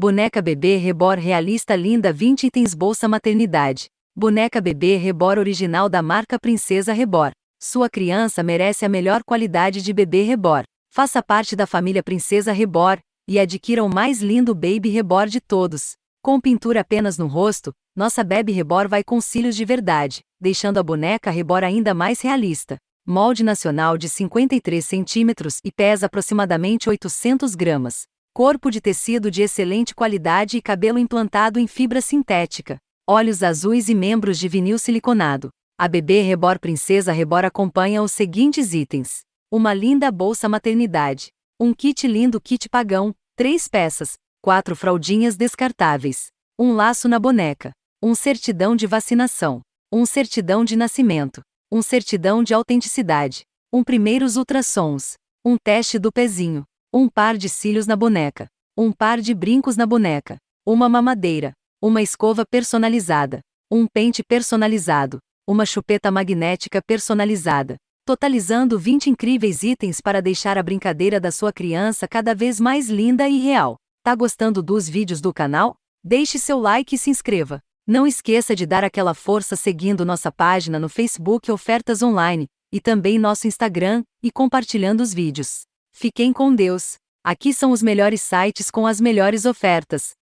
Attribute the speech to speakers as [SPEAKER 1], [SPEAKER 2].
[SPEAKER 1] Boneca bebê Rebor realista linda 20 itens bolsa maternidade. Boneca bebê Rebor original da marca Princesa Rebor. Sua criança merece a melhor qualidade de bebê Rebor. Faça parte da família Princesa Rebor e adquira o mais lindo Baby Rebor de todos. Com pintura apenas no rosto, nossa Baby Rebor vai com cílios de verdade, deixando a boneca Rebor ainda mais realista. Molde nacional de 53 centímetros e pesa aproximadamente 800 gramas. Corpo de tecido de excelente qualidade e cabelo implantado em fibra sintética. Olhos azuis e membros de vinil siliconado. A bebê Rebor Princesa Rebor acompanha os seguintes itens: uma linda bolsa maternidade, um kit lindo kit pagão, três peças, quatro fraldinhas descartáveis, um laço na boneca, um certidão de vacinação, um certidão de nascimento, um certidão de autenticidade, um primeiros ultrassons, um teste do pezinho, um par de cílios na boneca, um par de brincos na boneca, uma mamadeira, uma escova personalizada, um pente personalizado, uma chupeta magnética personalizada, totalizando 20 incríveis itens para deixar a brincadeira da sua criança cada vez mais linda e real. Tá gostando dos vídeos do canal? Deixe seu like e se inscreva. Não esqueça de dar aquela força seguindo nossa página no Facebook Ofertas Online e também nosso Instagram e compartilhando os vídeos. Fiquem com Deus. Aqui são os melhores sites com as melhores ofertas.